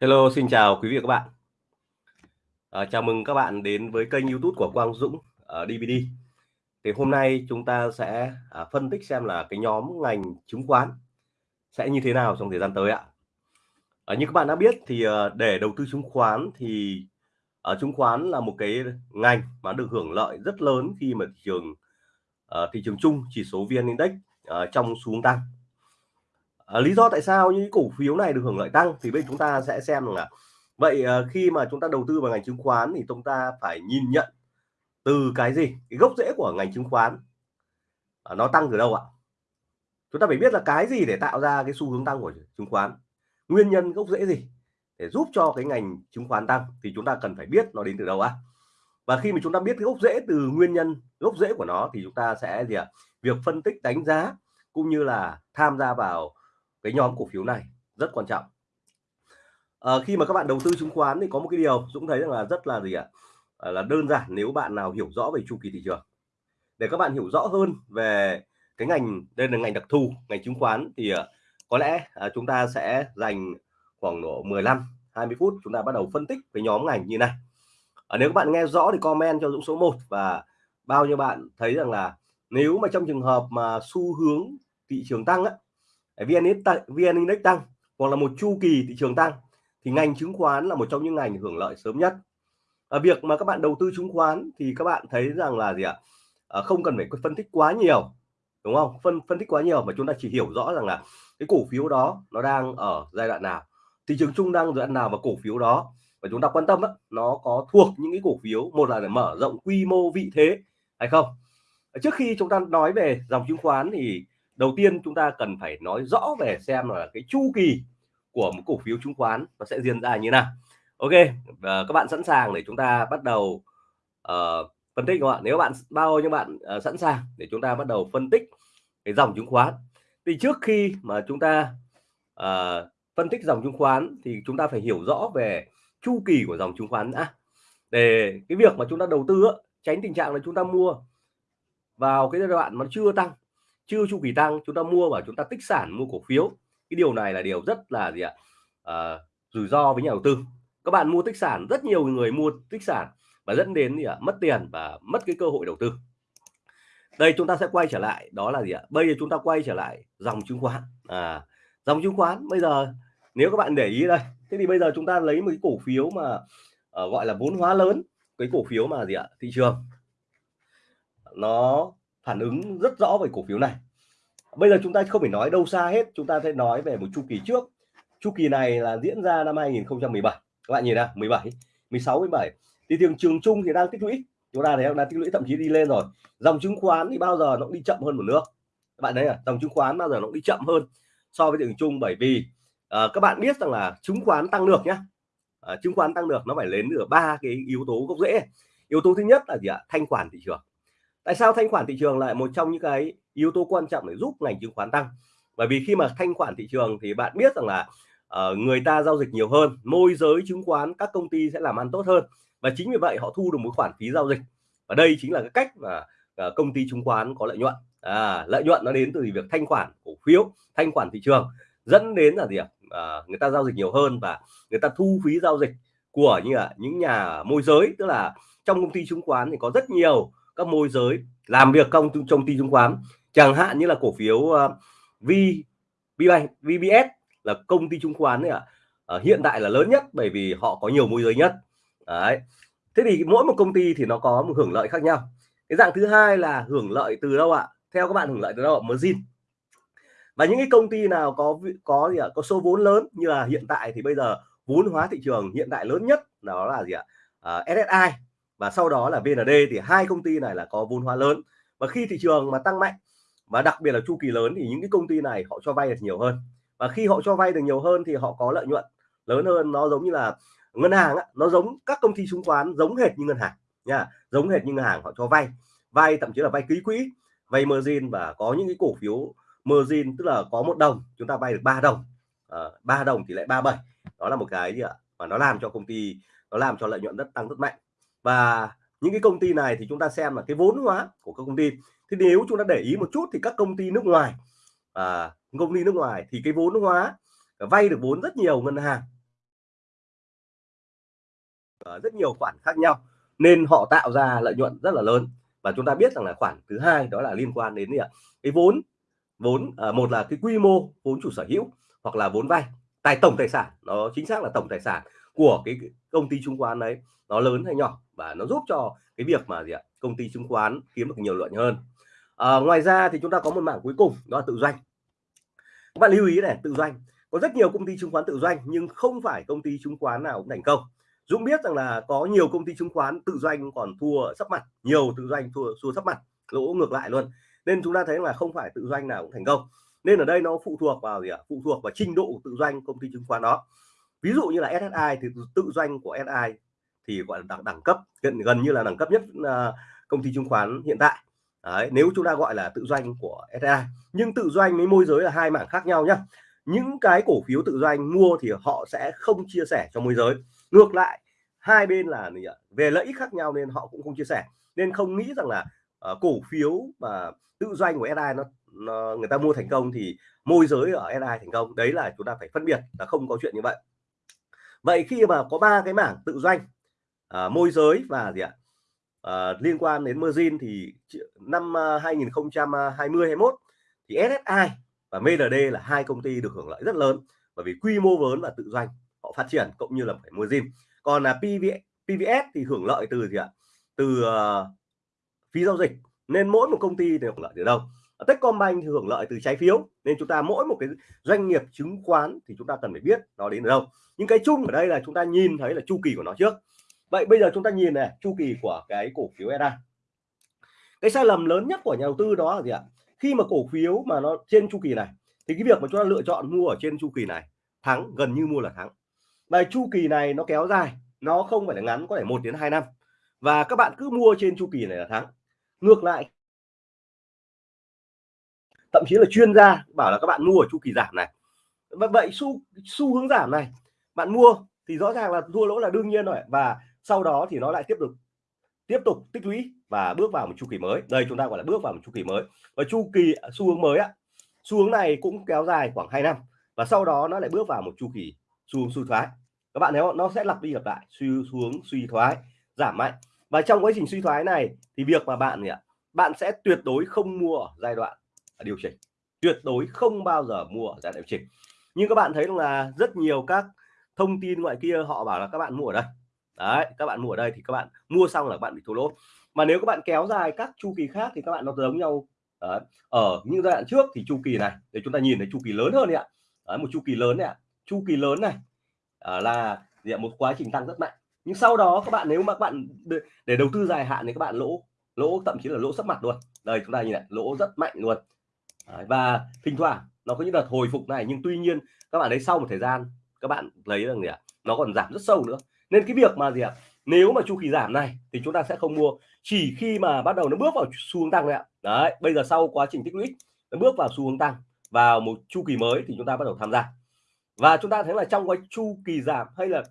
Hello, xin chào quý vị và các bạn. À, chào mừng các bạn đến với kênh YouTube của Quang Dũng ờ, ở DVD. Thì hôm nay chúng ta sẽ à, phân tích xem là cái nhóm ngành chứng khoán sẽ như thế nào trong thời gian tới ạ. À, như các bạn đã biết thì à, để đầu tư chứng khoán thì ở à, chứng khoán là một cái ngành mà được hưởng lợi rất lớn khi mà thị trường à, thị trường chung chỉ số VN Index à, trong xu hướng tăng. À, lý do tại sao những cổ phiếu này được hưởng lợi tăng thì bây chúng ta sẽ xem là vậy à, khi mà chúng ta đầu tư vào ngành chứng khoán thì chúng ta phải nhìn nhận từ cái gì? Cái gốc rễ của ngành chứng khoán. À, nó tăng từ đâu ạ? Chúng ta phải biết là cái gì để tạo ra cái xu hướng tăng của chứng khoán? Nguyên nhân gốc rễ gì để giúp cho cái ngành chứng khoán tăng thì chúng ta cần phải biết nó đến từ đâu ạ? Và khi mà chúng ta biết cái gốc rễ từ nguyên nhân gốc rễ của nó thì chúng ta sẽ gì ạ? Việc phân tích đánh giá cũng như là tham gia vào cái nhóm cổ phiếu này rất quan trọng. À, khi mà các bạn đầu tư chứng khoán thì có một cái điều Dũng thấy rằng là rất là gì ạ? À, là đơn giản nếu bạn nào hiểu rõ về chu kỳ thị trường. Để các bạn hiểu rõ hơn về cái ngành đây là ngành đặc thù ngành chứng khoán thì ờ, có lẽ à, chúng ta sẽ dành khoảng độ 15 20 phút chúng ta bắt đầu phân tích về nhóm ngành như này. À, nếu các bạn nghe rõ thì comment cho Dũng số 1 và bao nhiêu bạn thấy rằng là nếu mà trong trường hợp mà xu hướng thị trường tăng á, VN Index tăng, VN Index tăng hoặc là một chu kỳ thị trường tăng thì ngành chứng khoán là một trong những ngành hưởng lợi sớm nhất. À, việc mà các bạn đầu tư chứng khoán thì các bạn thấy rằng là gì ạ? À, không cần phải phân tích quá nhiều đúng không? Phân phân tích quá nhiều mà chúng ta chỉ hiểu rõ rằng là cái cổ phiếu đó nó đang ở giai đoạn nào, thị trường chung đang giai đoạn nào và cổ phiếu đó và chúng ta quan tâm đó nó có thuộc những cái cổ phiếu một là để mở rộng quy mô vị thế hay không. Trước khi chúng ta nói về dòng chứng khoán thì đầu tiên chúng ta cần phải nói rõ về xem là cái chu kỳ của một cổ phiếu chứng khoán nó sẽ diễn ra như nào. Ok và các bạn sẵn sàng để chúng ta bắt đầu uh, phân tích không ạ? Nếu bạn bao nhiêu bạn uh, sẵn sàng để chúng ta bắt đầu phân tích cái dòng chứng khoán? Thì trước khi mà chúng ta uh, phân tích dòng chứng khoán thì chúng ta phải hiểu rõ về chu kỳ của dòng chứng khoán đã. Để cái việc mà chúng ta đầu tư tránh tình trạng là chúng ta mua vào cái giai đoạn nó chưa tăng chưa chu kỳ tăng chúng ta mua và chúng ta tích sản mua cổ phiếu. Cái điều này là điều rất là gì ạ? À, rủi ro với nhà đầu tư. Các bạn mua tích sản rất nhiều người mua tích sản và dẫn đến gì ạ? Mất tiền và mất cái cơ hội đầu tư. Đây chúng ta sẽ quay trở lại. Đó là gì ạ? Bây giờ chúng ta quay trở lại dòng chứng khoán. À dòng chứng khoán bây giờ nếu các bạn để ý đây thế thì bây giờ chúng ta lấy một cái cổ phiếu mà uh, gọi là vốn hóa lớn cái cổ phiếu mà gì ạ? Thị trường. Nó phản ứng rất rõ về cổ phiếu này. Bây giờ chúng ta không phải nói đâu xa hết chúng ta sẽ nói về một chu kỳ trước. Chu kỳ này là diễn ra năm 2017 các bạn nhìn nào 17 16 17 thì thị trường chung thì đang tích lũy. Chúng ta thấy đang tích lũy thậm chí đi lên rồi. Dòng chứng khoán thì bao giờ nó cũng đi chậm hơn một nước các bạn thấy à dòng chứng khoán bao giờ nó cũng đi chậm hơn so với thị trường chung bởi vì à, các bạn biết rằng là chứng khoán tăng được nhá. À, chứng khoán tăng được nó phải đến được ba cái yếu tố gốc rễ. Yếu tố thứ nhất là gì ạ? Thanh khoản thị trường tại sao thanh khoản thị trường lại một trong những cái yếu tố quan trọng để giúp ngành chứng khoán tăng? Bởi vì khi mà thanh khoản thị trường thì bạn biết rằng là uh, người ta giao dịch nhiều hơn môi giới chứng khoán các công ty sẽ làm ăn tốt hơn. Và chính vì vậy họ thu được một khoản phí giao dịch. Và đây chính là cái cách mà uh, công ty chứng khoán có lợi nhuận. À, lợi nhuận nó đến từ việc thanh khoản cổ phiếu thanh khoản thị trường dẫn đến là gì ạ? À, người ta giao dịch nhiều hơn và người ta thu phí giao dịch của như là những nhà môi giới tức là trong công ty chứng khoán thì có rất nhiều các môi giới làm việc công trong công ty chứng khoán. Chẳng hạn như là cổ phiếu uh, V VBank VBS là công ty chứng khoán này ạ. À, hiện tại là lớn nhất bởi vì họ có nhiều môi giới nhất. Đấy. Thế thì mỗi một công ty thì nó có một hưởng lợi khác nhau. Cái dạng thứ hai là hưởng lợi từ đâu ạ? Theo các bạn hưởng lợi từ đâu ạ? Margin. Và những cái công ty nào có có gì ạ? Có số vốn lớn như là hiện tại thì bây giờ vốn hóa thị trường hiện tại lớn nhất đó là gì ạ? Ờ, à, SSI và sau đó là VND thì hai công ty này là có vốn hóa lớn. Và khi thị trường mà tăng mạnh và đặc biệt là chu kỳ lớn thì những cái công ty này họ cho vay được nhiều hơn. Và khi họ cho vay được nhiều hơn thì họ có lợi nhuận lớn hơn. Nó giống như là ngân hàng á, nó giống các công ty chứng khoán giống hệt như ngân hàng nha giống hệt như ngân hàng họ cho vay. Vay thậm chí là vay ký quỹ vay margin và có những cái cổ phiếu margin tức là có một đồng chúng ta vay được 3 đồng. Ờ, ba à, đồng thì lại 37 đó là một cái gì ạ? Và nó làm cho công ty nó làm cho lợi nhuận rất tăng rất mạnh và những cái công ty này thì chúng ta xem là cái vốn hóa của các công ty. Thì nếu chúng ta để ý một chút thì các công ty nước ngoài à, công ty nước ngoài thì cái vốn hóa vay được vốn rất nhiều ngân hàng. À, rất nhiều khoản khác nhau nên họ tạo ra lợi nhuận rất là lớn. Và chúng ta biết rằng là khoản thứ hai đó là liên quan đến gì ạ? Cái vốn vốn à, một là cái quy mô vốn chủ sở hữu hoặc là vốn vay. Tài tổng tài sản nó chính xác là tổng tài sản của cái công ty chứng khoán đấy nó lớn hay nhỏ và nó giúp cho cái việc mà gì ạ công ty chứng khoán kiếm được nhiều lợi hơn. À, ngoài ra thì chúng ta có một mảng cuối cùng đó là tự doanh. Các bạn lưu ý này tự doanh. Có rất nhiều công ty chứng khoán tự doanh nhưng không phải công ty chứng khoán nào cũng thành công. Dũng biết rằng là có nhiều công ty chứng khoán tự doanh còn thua sắp mặt nhiều tự doanh thua thua sắp mặt lỗ ngược lại luôn. Nên chúng ta thấy là không phải tự doanh nào cũng thành công. Nên ở đây nó phụ thuộc vào gì ạ? Phụ thuộc vào trình độ tự doanh công ty chứng khoán đó. Ví dụ như là SSI thì tự doanh của SI thì gọi là đẳng, đẳng cấp gần gần như là đẳng cấp nhất uh, công ty chứng khoán hiện tại. Đấy, nếu chúng ta gọi là tự doanh của SI nhưng tự doanh với môi giới là hai mảng khác nhau nhé những cái cổ phiếu tự doanh mua thì họ sẽ không chia sẻ cho môi giới. Ngược lại hai bên là về lợi ích khác nhau nên họ cũng không chia sẻ. Nên không nghĩ rằng là uh, cổ phiếu mà tự doanh của SI nó, nó người ta mua thành công thì môi giới ở SI thành công. Đấy là chúng ta phải phân biệt là không có chuyện như vậy. Vậy khi mà có ba cái mảng tự doanh à, môi giới và gì ạ? À, liên quan đến margin thì năm ờ, 2020 21 thì SSI và MLD là hai công ty được hưởng lợi rất lớn bởi vì quy mô lớn và tự doanh họ phát triển cũng như là phải margin. Còn là PV, PVS thì hưởng lợi từ gì ạ? Từ uh, phí giao dịch. Nên mỗi một công ty đều hưởng lợi từ đâu? Techcombank thì hưởng lợi từ trái phiếu nên chúng ta mỗi một cái doanh nghiệp chứng khoán thì chúng ta cần phải biết nó đến từ đâu. Nhưng cái chung ở đây là chúng ta nhìn thấy là chu kỳ của nó trước vậy bây giờ chúng ta nhìn này, chu kỳ của cái cổ phiếu EDA cái sai lầm lớn nhất của nhà đầu tư đó là gì ạ? Khi mà cổ phiếu mà nó trên chu kỳ này, thì cái việc mà chúng ta lựa chọn mua ở trên chu kỳ này, thắng, gần như mua là thắng. Và chu kỳ này nó kéo dài, nó không phải là ngắn, có thể một đến 2 năm. Và các bạn cứ mua trên chu kỳ này là thắng. Ngược lại, thậm chí là chuyên gia bảo là các bạn mua ở chu kỳ giảm này. Và vậy xu xu hướng giảm này, bạn mua thì rõ ràng là thua lỗ là đương nhiên rồi. Và sau đó thì nó lại tiếp tục tiếp tục tích lũy và bước vào một chu kỳ mới. Đây, chúng ta gọi là bước vào một chu kỳ mới. Và chu kỳ à, xu hướng mới á xu hướng này cũng kéo dài khoảng 2 năm và sau đó nó lại bước vào một chu kỳ xu hướng suy thoái. Các bạn thấy không? Nó sẽ lặp đi lặp lại, xu hướng suy thoái, giảm mạnh. Và trong quá trình suy thoái này thì việc mà bạn ạ? Bạn sẽ tuyệt đối không mua ở giai đoạn à, điều chỉnh. Tuyệt đối không bao giờ mua ở giai đoạn điều chỉnh. Nhưng các bạn thấy là rất nhiều các thông tin ngoại kia họ bảo là các bạn mua ở đây đấy các bạn mua ở đây thì các bạn mua xong là các bạn bị thua lỗ. Mà nếu các bạn kéo dài các chu kỳ khác thì các bạn nó giống nhau. Đấy. ở những giai đoạn trước thì chu kỳ này để chúng ta nhìn thấy chu kỳ lớn hơn đấy ạ. Đấy, một chu kỳ lớn này ạ. Chu kỳ lớn này à, là gì một quá trình tăng rất mạnh. Nhưng sau đó các bạn nếu mà các bạn để đầu tư dài hạn thì các bạn lỗ lỗ thậm chí là lỗ sấp mặt luôn. Đây chúng ta nhìn này lỗ rất mạnh luôn. Đấy, và thỉnh thoảng nó có những đợt hồi phục này nhưng tuy nhiên các bạn thấy sau một thời gian các bạn lấy rằng gì ạ? Nó còn giảm rất sâu nữa nên cái việc mà gì ạ? Nếu mà chu kỳ giảm này thì chúng ta sẽ không mua. Chỉ khi mà bắt đầu nó bước vào xu hướng tăng đấy ạ. Đấy, bây giờ sau quá trình tích lũy, nó bước vào xu hướng tăng, vào một chu kỳ mới thì chúng ta bắt đầu tham gia. Và chúng ta thấy là trong cái chu kỳ giảm hay là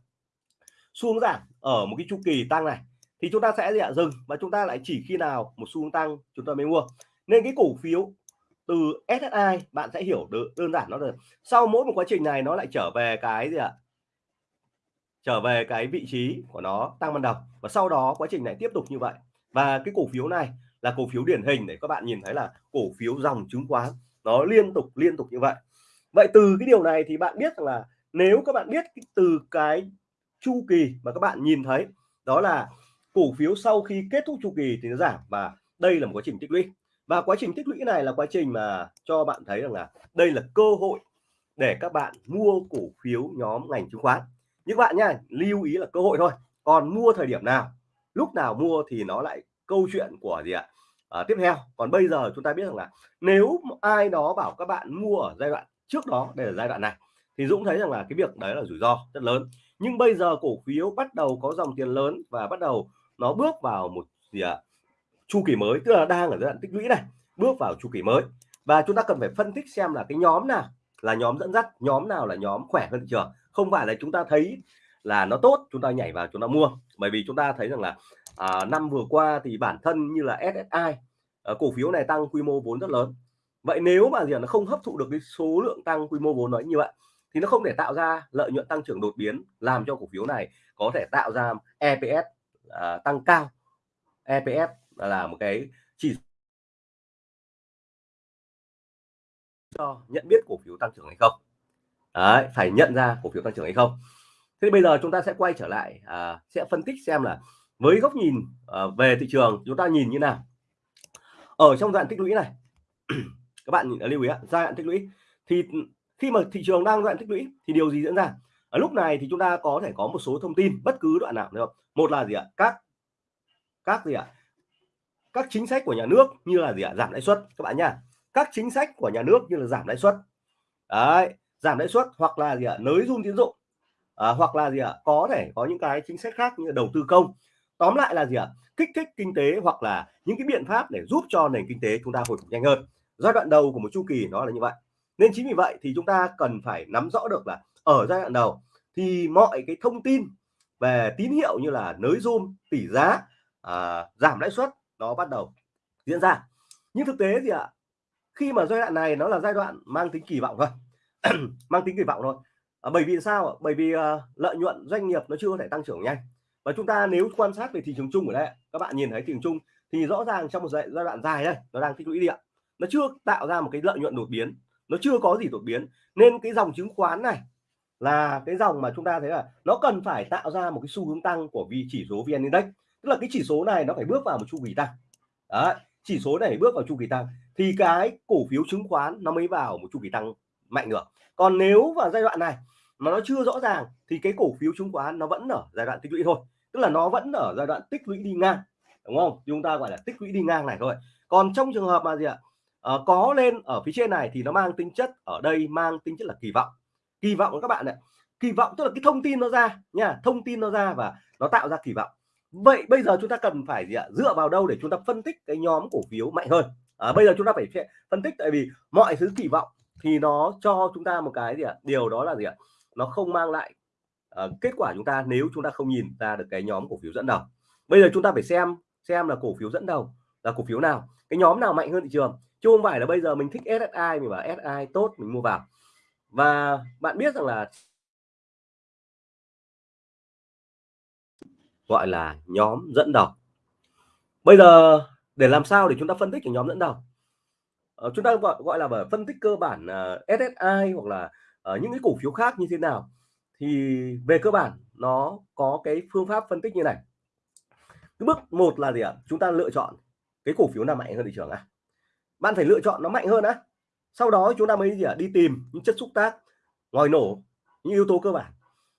xu hướng giảm ở một cái chu kỳ tăng này thì chúng ta sẽ gì ạ? Dừng và chúng ta lại chỉ khi nào một xu hướng tăng chúng ta mới mua. Nên cái cổ phiếu từ SSI bạn sẽ hiểu được đơn giản nó rồi sau mỗi một quá trình này nó lại trở về cái gì ạ? Trở về cái vị trí của nó tăng ban đầu và sau đó quá trình này tiếp tục như vậy. Và cái cổ phiếu này là cổ phiếu điển hình để các bạn nhìn thấy là cổ phiếu dòng chứng khoán nó liên tục liên tục như vậy. Vậy từ cái điều này thì bạn biết là nếu các bạn biết từ cái chu kỳ mà các bạn nhìn thấy, đó là cổ phiếu sau khi kết thúc chu kỳ thì nó giảm và đây là một quá trình tích lũy. Và quá trình tích lũy này là quá trình mà cho bạn thấy rằng là đây là cơ hội để các bạn mua cổ phiếu nhóm ngành chứng khoán những bạn nha lưu ý là cơ hội thôi. Còn mua thời điểm nào lúc nào mua thì nó lại câu chuyện của gì ạ? À, tiếp theo. Còn bây giờ chúng ta biết rằng là nếu ai đó bảo các bạn mua ở giai đoạn trước đó để là giai đoạn này thì Dũng thấy rằng là cái việc đấy là rủi ro rất lớn. Nhưng bây giờ cổ phiếu bắt đầu có dòng tiền lớn và bắt đầu nó bước vào một gì ạ? Chu kỳ mới tức là đang ở giai đoạn tích lũy này bước vào chu kỳ mới. Và chúng ta cần phải phân tích xem là cái nhóm nào là nhóm dẫn dắt nhóm nào là nhóm khỏe hơn thị trường không phải là chúng ta thấy là nó tốt chúng ta nhảy vào chúng ta mua. Bởi vì chúng ta thấy rằng là à, năm vừa qua thì bản thân như là SSI à, ờ, cổ phiếu này tăng quy mô vốn rất lớn. Vậy nếu mà gì nó không hấp thụ được cái số lượng tăng quy mô vốn nói như vậy thì nó không thể tạo ra lợi nhuận tăng trưởng đột biến làm cho cổ phiếu này có thể tạo ra EPS à, tăng cao. EPS là một cái chỉ cho nhận biết cổ phiếu tăng trưởng hay không. Đấy, phải nhận ra cổ phiếu tăng trưởng hay không. Thế bây giờ chúng ta sẽ quay trở lại à, sẽ phân tích xem là với góc nhìn à, về thị trường chúng ta nhìn như nào. Ở trong đoạn tích lũy này các bạn à, lưu ý giai đoạn tích lũy. Thì khi mà thị trường đang đoạn tích lũy thì điều gì diễn ra? Ở lúc này thì chúng ta có thể có một số thông tin bất cứ đoạn nào được không? Một là gì ạ? Các các gì ạ? Các chính sách của nhà nước như là gì ạ? Giảm lãi suất các bạn nhá. Các chính sách của nhà nước như là giảm lãi suất. Đấy giảm lãi suất hoặc là gì ạ nới dung tín dụng. À, hoặc là gì ạ có thể có những cái chính sách khác như đầu tư công. Tóm lại là gì ạ kích thích kinh tế hoặc là những cái biện pháp để giúp cho nền kinh tế chúng ta hồi phục nhanh hơn. Giai đoạn đầu của một chu kỳ nó là như vậy. Nên chính vì vậy thì chúng ta cần phải nắm rõ được là ở giai đoạn đầu thì mọi cái thông tin về tín hiệu như là nới zoom tỷ giá à, giảm lãi suất nó bắt đầu diễn ra. Nhưng thực tế gì ạ khi mà giai đoạn này nó là giai đoạn mang tính kỳ vọng thôi. mang tính kỳ vọng thôi. À, bởi vì sao bởi vì uh, lợi nhuận doanh nghiệp nó chưa có thể tăng trưởng nhanh. Và chúng ta nếu quan sát về thị trường chung ở đây các bạn nhìn thấy thị trường chung thì rõ ràng trong một giai, giai đoạn dài đây nó đang tích lũy điện nó chưa tạo ra một cái lợi nhuận đột biến nó chưa có gì đột biến. Nên cái dòng chứng khoán này là cái dòng mà chúng ta thấy là nó cần phải tạo ra một cái xu hướng tăng của vị chỉ số VN Index. Tức là cái chỉ số này nó phải bước vào một chu kỳ tăng. Đấy, chỉ số này bước vào chu kỳ tăng thì cái cổ phiếu chứng khoán nó mới vào một chu kỳ tăng mạnh được. Còn nếu vào giai đoạn này mà nó chưa rõ ràng thì cái cổ phiếu chứng khoán nó vẫn ở giai đoạn tích lũy thôi. Tức là nó vẫn ở giai đoạn tích lũy đi ngang đúng không? Chúng ta gọi là tích lũy đi ngang này thôi. Còn trong trường hợp mà gì ạ? À, có lên ở phía trên này thì nó mang tính chất ở đây mang tính chất là kỳ vọng. Kỳ vọng các bạn ạ kỳ vọng tức là cái thông tin nó ra nha thông tin nó ra và nó tạo ra kỳ vọng. Vậy bây giờ chúng ta cần phải gì ạ? Dựa vào đâu để chúng ta phân tích cái nhóm cổ phiếu mạnh hơn? À, bây giờ chúng ta phải phân tích tại vì mọi thứ kỳ vọng thì nó cho chúng ta một cái gì ạ? Điều đó là gì ạ? Nó không mang lại uh, kết quả chúng ta nếu chúng ta không nhìn ra được cái nhóm cổ phiếu dẫn đầu. Bây giờ chúng ta phải xem xem là cổ phiếu dẫn đầu là cổ phiếu nào. Cái nhóm nào mạnh hơn thị trường? Chứ không phải là bây giờ mình thích SSI mình bảo SSI tốt mình mua vào. Và bạn biết rằng là gọi là nhóm dẫn đầu. Bây giờ để làm sao để chúng ta phân tích cái nhóm dẫn đầu? Ờ, chúng ta gọi gọi là phân tích cơ bản ờ, uh, SSI hoặc là uh, những cái cổ phiếu khác như thế nào. Thì về cơ bản nó có cái phương pháp phân tích như này. Cái bước một là gì ạ? Chúng ta lựa chọn cái cổ phiếu nào mạnh hơn thị trường à bạn phải lựa chọn nó mạnh hơn á. Sau đó chúng ta mới gì ạ? Đi tìm những chất xúc tác ngòi nổ những yếu tố cơ bản.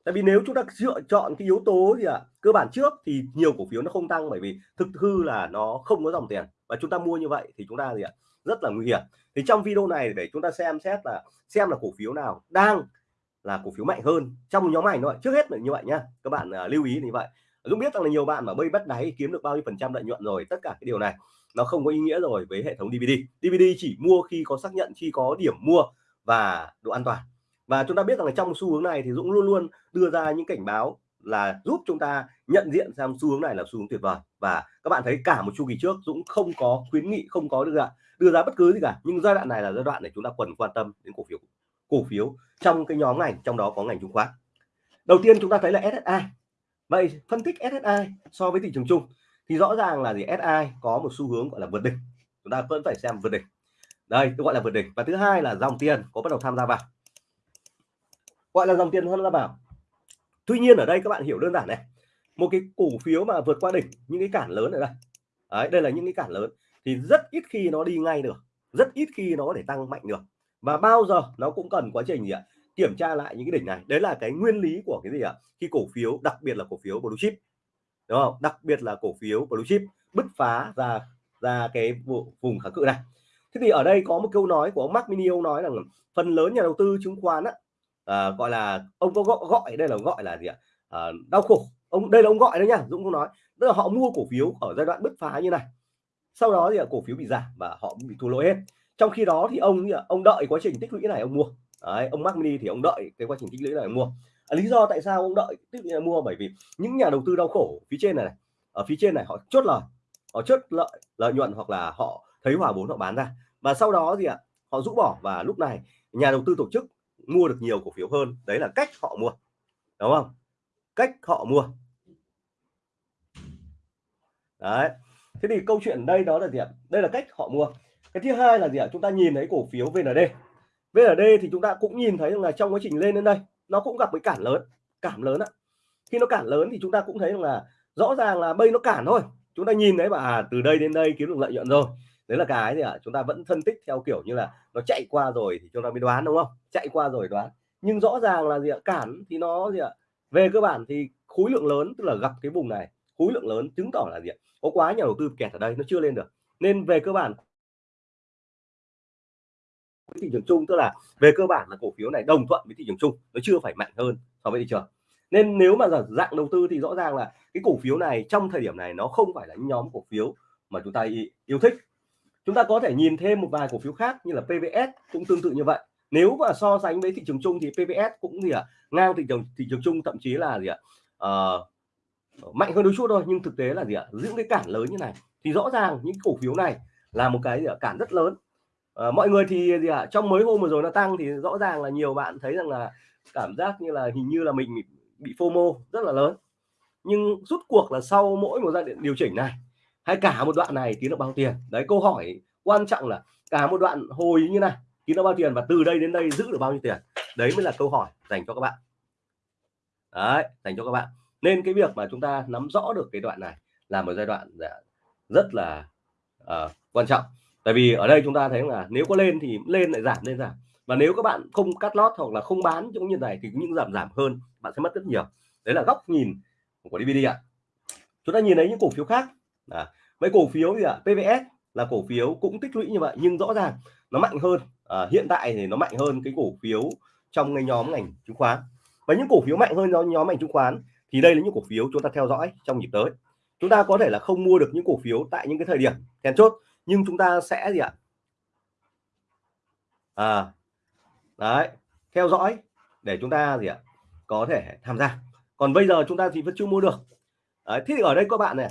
Tại vì nếu chúng ta lựa chọn cái yếu tố gì ạ? Cơ bản trước thì nhiều cổ phiếu nó không tăng bởi vì thực hư là nó không có dòng tiền. Và chúng ta mua như vậy thì chúng ta gì ạ? Rất là nguy hiểm. Thì trong video này để chúng ta xem xét là xem là cổ phiếu nào đang là cổ phiếu mạnh hơn trong nhóm ảnh thôi. Trước hết là như vậy nhá các bạn uh, lưu ý như vậy. Dũng biết rằng là nhiều bạn mà bây bắt đáy kiếm được bao nhiêu phần trăm lợi nhuận rồi tất cả cái điều này nó không có ý nghĩa rồi với hệ thống DVD DVD chỉ mua khi có xác nhận khi có điểm mua và độ an toàn. Và chúng ta biết rằng là trong xu hướng này thì Dũng luôn luôn đưa ra những cảnh báo là giúp chúng ta nhận diện xem xu hướng này là xu hướng tuyệt vời. Và các bạn thấy cả một chu kỳ trước Dũng không có khuyến nghị không có được ạ đưa ra bất cứ gì cả. Nhưng giai đoạn này là giai đoạn để chúng ta cần quan tâm đến cổ phiếu. Cổ phiếu trong cái nhóm ngành trong đó có ngành chứng khoán. Đầu tiên chúng ta thấy là SSI vậy phân tích SSI so với thị trường chung thì rõ ràng là gì? SI có một xu hướng gọi là vượt đỉnh. Chúng ta vẫn phải xem vượt đỉnh. Đây tôi gọi là vượt đỉnh. Và thứ hai là dòng tiền có bắt đầu tham gia vào. Gọi là dòng tiền tham gia vào. Tuy nhiên ở đây các bạn hiểu đơn giản này. Một cái cổ phiếu mà vượt qua đỉnh những cái cản lớn ở đây. Đấy, đây là những cái cản lớn thì rất ít khi nó đi ngay được rất ít khi nó để tăng mạnh được. Và bao giờ nó cũng cần quá trình gì ạ? Kiểm tra lại những cái đỉnh này. Đấy là cái nguyên lý của cái gì ạ? Khi cổ phiếu đặc biệt là cổ phiếu blue chip. Đúng không? Đặc biệt là cổ phiếu blue chip bứt phá ra ra cái vùng kháng cự này. Thế thì ở đây có một câu nói của ông Mark Mini ông nói rằng phần lớn nhà đầu tư chứng khoán á, à, gọi là ông có gọi, gọi đây là gọi là gì ạ? À, đau khổ. Ông đây là ông gọi đấy nhá Dũng không nói. Tức là họ mua cổ phiếu ở giai đoạn bứt phá như này sau đó thì cổ phiếu bị giảm và họ bị thua lỗ hết. Trong khi đó thì ông ông đợi quá trình tích lũy này ông mua. Đấy, ông Mark Mini thì ông đợi cái quá trình tích lũy này ông mua. À, lý do tại sao ông đợi tích lũy này mua? Bởi vì những nhà đầu tư đau khổ phía trên này, này ở phía trên này họ chốt lời họ chốt lợi lợi nhuận hoặc là họ thấy hòa vốn họ bán ra. Và sau đó gì ạ họ rũ bỏ và lúc này nhà đầu tư tổ chức mua được nhiều cổ phiếu hơn. Đấy là cách họ mua đúng không? Cách họ mua. Đấy thế thì câu chuyện đây đó là gì ạ? Đây là cách họ mua. Cái thứ hai là gì ạ? Chúng ta nhìn thấy cổ phiếu VND VND thì chúng ta cũng nhìn thấy là trong quá trình lên đến đây nó cũng gặp cái cản lớn cản lớn ạ. Khi nó cản lớn thì chúng ta cũng thấy là rõ ràng là bây nó cản thôi. Chúng ta nhìn thấy mà à, từ đây đến đây kiếm được lợi nhuận rồi. Đấy là cái gì ạ? Chúng ta vẫn phân tích theo kiểu như là nó chạy qua rồi thì chúng ta mới đoán đúng không? Chạy qua rồi đoán. Nhưng rõ ràng là gì ạ? Cản thì nó gì ạ? Về cơ bản thì khối lượng lớn tức là gặp cái vùng này khối lượng lớn chứng tỏ là gì ạ? Có quá nhà đầu tư kẹt ở đây nó chưa lên được. Nên về cơ bản thị trường chung tức là về cơ bản là cổ phiếu này đồng thuận với thị trường chung nó chưa phải mạnh hơn so với thị trường. Nên nếu mà dạng đầu tư thì rõ ràng là cái cổ phiếu này trong thời điểm này nó không phải là nhóm cổ phiếu mà chúng ta yêu thích. Chúng ta có thể nhìn thêm một vài cổ phiếu khác như là PVS cũng tương tự như vậy. Nếu mà so sánh với thị trường chung thì PVS cũng gì ạ? À, ngang thị trường thị trường chung thậm chí là gì ạ? À, uh, Ờ, mạnh hơn đôi chút thôi nhưng thực tế là gì ạ? À, giữ cái cản lớn như này thì rõ ràng những cổ phiếu này là một cái gì ạ? cản rất lớn. À, mọi người thì gì ạ? Trong mấy hôm vừa rồi nó tăng thì rõ ràng là nhiều bạn thấy rằng là cảm giác như là hình như là mình bị FOMO rất là lớn. Nhưng rút cuộc là sau mỗi một giai đoạn điều chỉnh này hay cả một đoạn này kiếm được bao tiền? Đấy câu hỏi quan trọng là cả một đoạn hồi như này kiếm được bao tiền và từ đây đến đây giữ được bao nhiêu tiền? Đấy mới là câu hỏi dành cho các bạn. Đấy dành cho các bạn nên cái việc mà chúng ta nắm rõ được cái đoạn này là một giai đoạn dạ, rất là uh, quan trọng. Tại vì ở đây chúng ta thấy là nếu có lên thì lên lại giảm lên giảm. Và nếu các bạn không cắt lót hoặc là không bán trong như này thì những giảm giảm hơn bạn sẽ mất rất nhiều. Đấy là góc nhìn của DVD ạ. Chúng ta nhìn thấy những cổ phiếu khác. À, mấy cổ phiếu gì ạ PVS là cổ phiếu cũng tích lũy như vậy nhưng rõ ràng nó mạnh hơn. À, hiện tại thì nó mạnh hơn cái cổ phiếu trong cái nhóm ngành chứng khoán. Và những cổ phiếu mạnh hơn do nhóm ngành chứng khoán thì đây là những cổ phiếu chúng ta theo dõi trong nhịp tới. Chúng ta có thể là không mua được những cổ phiếu tại những cái thời điểm then chốt nhưng chúng ta sẽ gì ạ? À đấy theo dõi để chúng ta gì ạ? Có thể tham gia. Còn bây giờ chúng ta thì vẫn chưa mua được. Đấy, thế thì ở đây các bạn này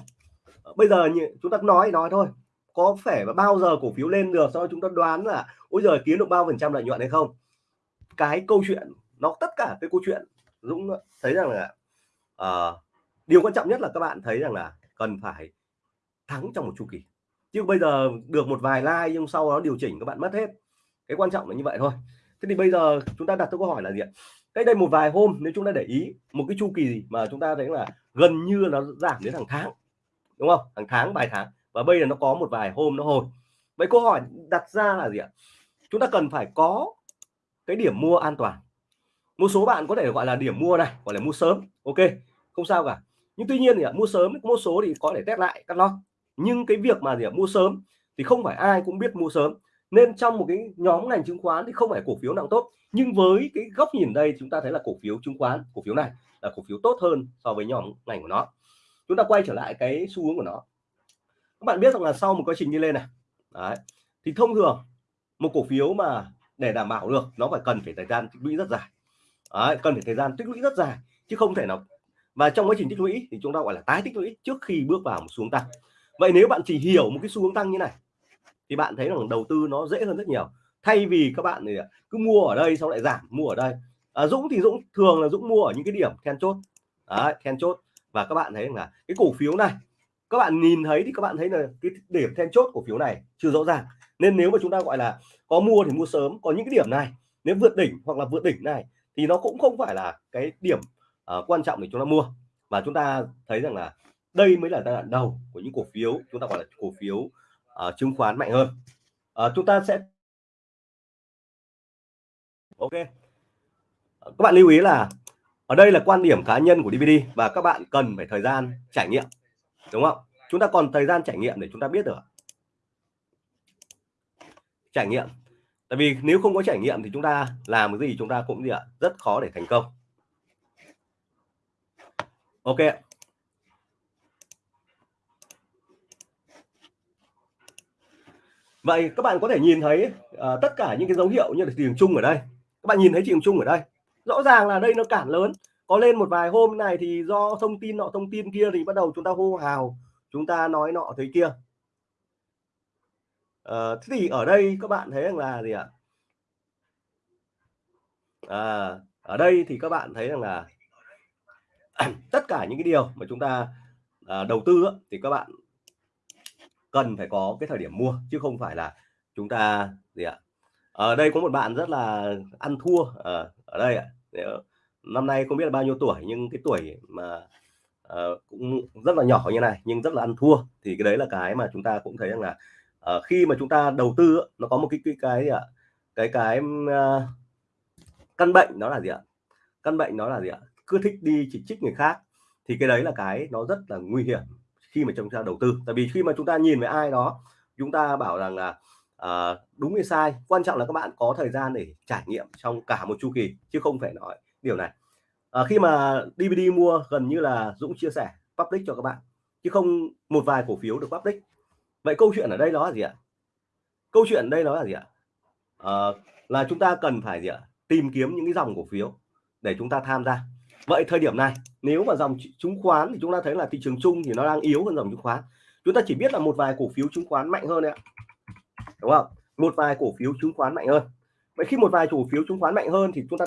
bây giờ như chúng ta nói nói thôi có phải bao giờ cổ phiếu lên được sau chúng ta đoán là ôi giờ kiếm được bao phần trăm lợi nhuận hay không? Cái câu chuyện nó tất cả cái câu chuyện Dũng thấy rằng là uh, điều quan trọng nhất là các bạn thấy rằng là cần phải thắng trong một chu kỳ. Chứ bây giờ được một vài like nhưng sau đó điều chỉnh các bạn mất hết. Cái quan trọng là như vậy thôi. Thế thì bây giờ chúng ta đặt câu hỏi là gì ạ? Cách đây một vài hôm nếu chúng ta để ý một cái chu kỳ mà chúng ta thấy là gần như nó giảm đến hàng tháng đúng không? Hàng tháng vài tháng. Và bây giờ nó có một vài hôm nó hồi. Vậy câu hỏi đặt ra là gì ạ? Chúng ta cần phải có cái điểm mua an toàn một số bạn có thể gọi là điểm mua này gọi là mua sớm. Ok không sao cả. Nhưng tuy nhiên thì mua sớm một số thì có thể test lại cắt lót. Nhưng cái việc mà gì mua sớm thì không phải ai cũng biết mua sớm. Nên trong một cái nhóm ngành chứng khoán thì không phải cổ phiếu nào tốt. Nhưng với cái góc nhìn đây chúng ta thấy là cổ phiếu chứng khoán cổ phiếu này là cổ phiếu tốt hơn so với nhóm ngành của nó. Chúng ta quay trở lại cái xu hướng của nó. Các bạn biết rằng là sau một quá trình đi lên này đấy, thì thông thường một cổ phiếu mà để đảm bảo được nó phải cần phải thời gian tích lũy rất dài đấy, cần phải thời gian tích lũy rất dài chứ không thể nào. Và trong quá trình tích lũy thì chúng ta gọi là tái tích lũy trước khi bước vào một xuống tăng. Vậy nếu bạn chỉ hiểu một cái xu hướng tăng như này thì bạn thấy rằng đầu tư nó dễ hơn rất nhiều. Thay vì các bạn thì à, cứ mua ở đây sau lại giảm mua ở đây. À, Dũng thì Dũng thường là Dũng mua ở những cái điểm then chốt. Đấy, then chốt. Và các bạn thấy là cái cổ phiếu này các bạn nhìn thấy thì các bạn thấy là cái điểm then chốt cổ phiếu này chưa rõ ràng. Nên nếu mà chúng ta gọi là có mua thì mua sớm. Có những cái điểm này nếu vượt đỉnh hoặc là vượt đỉnh này thì nó cũng không phải là cái điểm uh, quan trọng để chúng ta mua và chúng ta thấy rằng là đây mới là giai đoạn đầu của những cổ phiếu chúng ta gọi là cổ phiếu uh, chứng khoán mạnh hơn. Uh, chúng ta sẽ ok. Các bạn lưu ý là ở đây là quan điểm cá nhân của DVD và các bạn cần phải thời gian trải nghiệm đúng không? Chúng ta còn thời gian trải nghiệm để chúng ta biết được trải nghiệm tại vì nếu không có trải nghiệm thì chúng ta làm cái gì chúng ta cũng gì ạ rất khó để thành công. Ok vậy các bạn có thể nhìn thấy uh, tất cả những cái dấu hiệu như là thị trường chung ở đây. Các bạn nhìn thấy thị trường chung ở đây. Rõ ràng là đây nó cản lớn. Có lên một vài hôm này thì do thông tin nọ thông tin kia thì bắt đầu chúng ta hô hào chúng ta nói nọ thế kia. Ờ, thế thì ở đây các bạn thấy rằng là gì ạ? À, ở đây thì các bạn thấy rằng là tất cả những cái điều mà chúng ta à, đầu tư á, thì các bạn cần phải có cái thời điểm mua chứ không phải là chúng ta gì ạ? Ở đây có một bạn rất là ăn thua ở, ở đây ạ. Năm nay không biết là bao nhiêu tuổi nhưng cái tuổi mà à, cũng rất là nhỏ như này nhưng rất là ăn thua thì cái đấy là cái mà chúng ta cũng thấy rằng là uh, khi mà chúng ta đầu tư nó có một cái cái cái gì ạ? Cái cái uh, căn bệnh đó là gì ạ? Căn bệnh đó là gì ạ? Cứ thích đi chỉ trích người khác thì cái đấy là cái nó rất là nguy hiểm khi mà chúng ta đầu tư. Tại vì khi mà chúng ta nhìn với ai đó chúng ta bảo rằng là uh, đúng hay sai quan trọng là các bạn có thời gian để trải nghiệm trong cả một chu kỳ chứ không phải nói điều này. Uh, khi mà DVD mua gần như là Dũng chia sẻ public cho các bạn chứ không một vài cổ phiếu được public vậy câu chuyện ở đây đó là gì ạ? Câu chuyện đây đó là gì ạ? À, là chúng ta cần phải gì ạ? Tìm kiếm những cái dòng cổ phiếu để chúng ta tham gia. Vậy thời điểm này nếu mà dòng chứng khoán thì chúng ta thấy là thị trường chung thì nó đang yếu hơn dòng chứng khoán. Chúng ta chỉ biết là một vài cổ phiếu chứng khoán mạnh hơn đấy ạ. Đúng không? Một vài cổ phiếu chứng khoán mạnh hơn. Vậy khi một vài cổ phiếu chứng khoán mạnh hơn thì chúng ta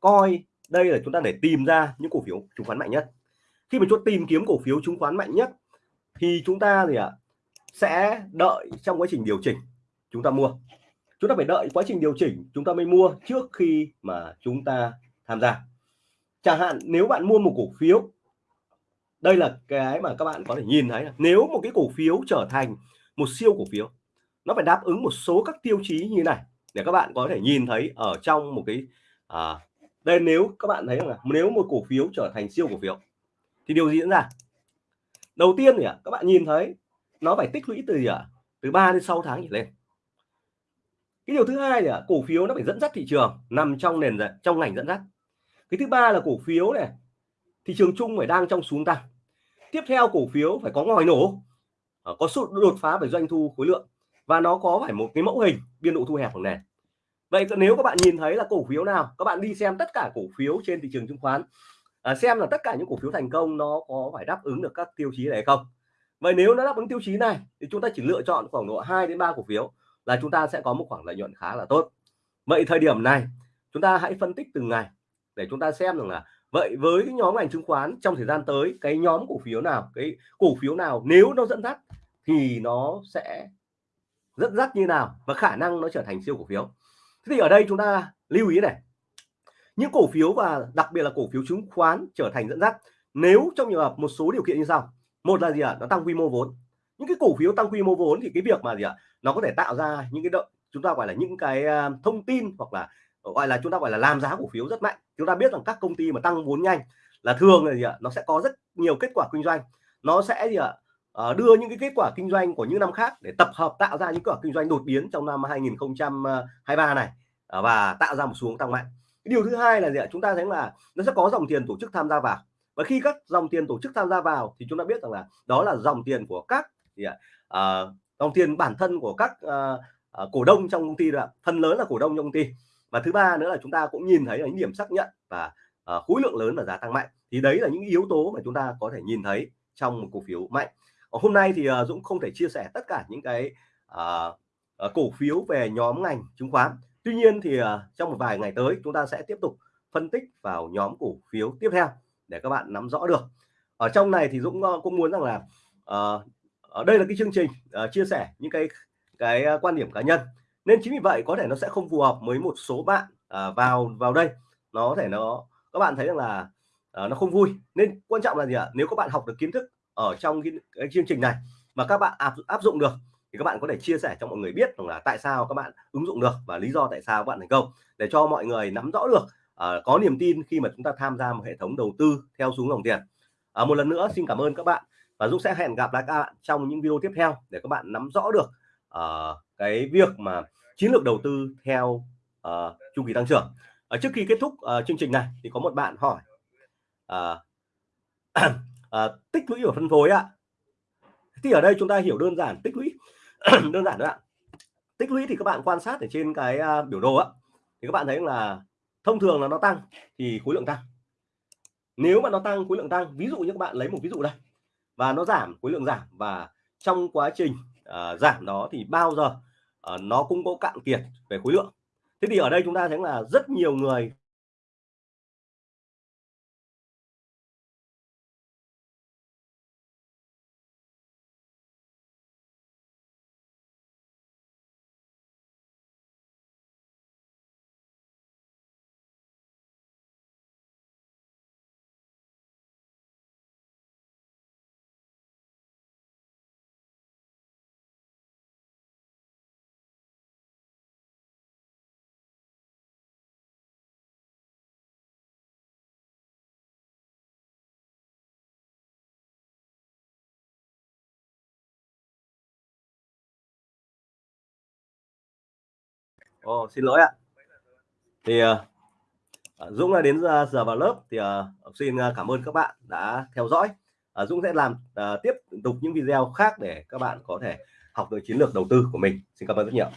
coi đây là chúng ta để tìm ra những cổ phiếu chứng khoán mạnh nhất. Khi mà chúng tìm kiếm cổ phiếu chứng khoán mạnh nhất thì chúng ta gì ạ? Sẽ đợi trong quá trình điều chỉnh chúng ta mua. Chúng ta phải đợi quá trình điều chỉnh chúng ta mới mua trước khi mà chúng ta tham gia. Chẳng hạn nếu bạn mua một cổ phiếu đây là cái mà các bạn có thể nhìn thấy là nếu một cái cổ phiếu trở thành một siêu cổ phiếu nó phải đáp ứng một số các tiêu chí như này để các bạn có thể nhìn thấy ở trong một cái à, đây nếu các bạn thấy là nếu một cổ phiếu trở thành siêu cổ phiếu thì điều gì diễn ra? Đầu tiên thì các bạn nhìn thấy nó phải tích lũy từ gì ạ từ 3 đến 6 tháng trở lên. Cái điều thứ hai là cổ phiếu nó phải dẫn dắt thị trường nằm trong nền trong ngành dẫn dắt. Cái thứ ba là cổ phiếu này thị trường chung phải đang trong xuống tăng. Tiếp theo cổ phiếu phải có ngòi nổ à, có sự đột phá về doanh thu khối lượng và nó có phải một cái mẫu hình biên độ thu hẹp của nền. Vậy nếu các bạn nhìn thấy là cổ phiếu nào các bạn đi xem tất cả cổ phiếu trên thị trường chứng khoán à, xem là tất cả những cổ phiếu thành công nó có phải đáp ứng được các tiêu chí này không vậy nếu nó đáp ứng tiêu chí này, thì chúng ta chỉ lựa chọn khoảng độ 2 đến 3 cổ phiếu là chúng ta sẽ có một khoảng lợi nhuận khá là tốt. Vậy thời điểm này, chúng ta hãy phân tích từng ngày để chúng ta xem rằng là vậy với cái nhóm ngành chứng khoán trong thời gian tới, cái nhóm cổ phiếu nào, cái cổ phiếu nào nếu nó dẫn dắt thì nó sẽ dẫn dắt như nào và khả năng nó trở thành siêu cổ phiếu. Thế thì ở đây chúng ta lưu ý này, những cổ phiếu và đặc biệt là cổ phiếu chứng khoán trở thành dẫn dắt nếu trong trường hợp một số điều kiện như sau một là gì ạ? Nó tăng quy mô vốn. Những cái cổ phiếu tăng quy mô vốn thì cái việc mà gì ạ? Nó có thể tạo ra những cái động, chúng ta gọi là những cái à, thông tin hoặc là, gọi là chúng ta gọi là làm giá cổ phiếu rất mạnh. Chúng ta biết rằng các công ty mà tăng vốn nhanh là thường là gì ạ? Nó sẽ có rất nhiều kết quả kinh doanh. Nó sẽ gì ạ? À? đưa những cái kết quả kinh doanh của những năm khác để tập hợp tạo ra những kết quả kinh doanh đột biến trong năm 2023 này ờ, và tạo ra một xuống tăng mạnh. Cái điều thứ hai là gì ạ? Chúng ta thấy là nó sẽ có dòng tiền tổ chức tham gia vào và khi các dòng tiền tổ chức tham gia vào thì chúng ta biết rằng là đó là dòng tiền của các gì ạ? À, dòng tiền bản thân của các à, à, cổ đông trong công ty là phần lớn là cổ đông trong công ty. Và thứ ba nữa là chúng ta cũng nhìn thấy là những điểm xác nhận và à, khối lượng lớn và giá tăng mạnh. Thì đấy là những yếu tố mà chúng ta có thể nhìn thấy trong một cổ phiếu mạnh. Hôm nay thì à, Dũng không thể chia sẻ tất cả những cái à, à, cổ phiếu về nhóm ngành chứng khoán. Tuy nhiên thì à, trong một vài ngày tới chúng ta sẽ tiếp tục phân tích vào nhóm cổ phiếu tiếp theo để các bạn nắm rõ được. Ở trong này thì Dũng ờ, cũng muốn rằng là uh, ở đây là cái chương trình uh, chia sẻ những cái cái quan điểm cá nhân. Nên chính vì vậy có thể nó sẽ không phù hợp với một số bạn uh, vào vào đây. Nó có thể nó các bạn thấy rằng là uh, nó không vui. Nên quan trọng là gì ạ? Nếu các bạn học được kiến thức ở trong cái, cái chương trình này mà các bạn áp, áp dụng được thì các bạn có thể chia sẻ cho mọi người biết rằng là tại sao các bạn ứng dụng được và lý do tại sao các bạn thành công để cho mọi người nắm rõ được uh, có niềm tin khi mà chúng ta tham gia một hệ thống đầu tư theo xuống dòng tiền. Uh, một lần nữa xin cảm ơn các bạn và Dũng sẽ hẹn gặp lại các bạn trong những video tiếp theo để các bạn nắm rõ được uh, cái việc mà chiến lược đầu tư theo uh, chu kỳ tăng trưởng. Ở trước khi kết thúc uh, chương trình này thì có một bạn hỏi uh, uh, tích lũy và phân phối ạ. Thì ở đây chúng ta hiểu đơn giản tích lũy. Đơn giản đó ạ. Tích lũy thì các bạn quan sát ở trên cái uh, biểu đồ á thì các bạn thấy là thông thường là nó tăng thì khối lượng tăng. Nếu mà nó tăng khối lượng tăng ví dụ như các bạn lấy một ví dụ đây và nó giảm khối lượng giảm và trong quá trình uh, giảm đó thì bao giờ uh, nó cũng có cạn kiệt về khối lượng. Thế thì ở đây chúng ta thấy là rất nhiều người Ồ, xin lỗi ạ. Thì uh, Dũng đã đến giờ vào lớp thì ờ, uh, xin ờ, cảm ơn các bạn đã theo dõi. Uh, Dũng sẽ làm uh, tiếp tục những video khác để các bạn có thể học được chiến lược đầu tư của mình. Xin cảm ơn rất nhiều.